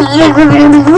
я говорю, «Ну,